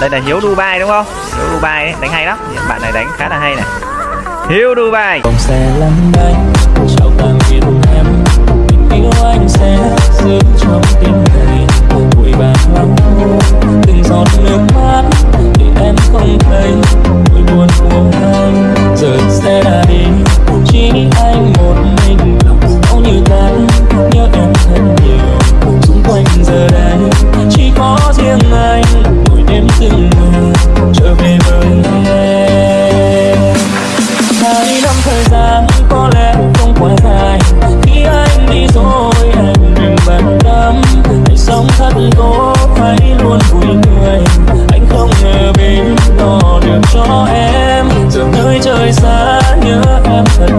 đây là hiếu dubai đúng không? Hiếu dubai ấy, đánh hay lắm. Bạn này đánh khá là hay này. Hiếu dubai. đi năm thời gian có lẽ không quá dài. Khi anh đi rồi anh đừng bận tâm. Hãy sống thật tốt hãy luôn vui cười anh không ngờ bên đó được cho em. Giờ nơi trời xa nhớ em thật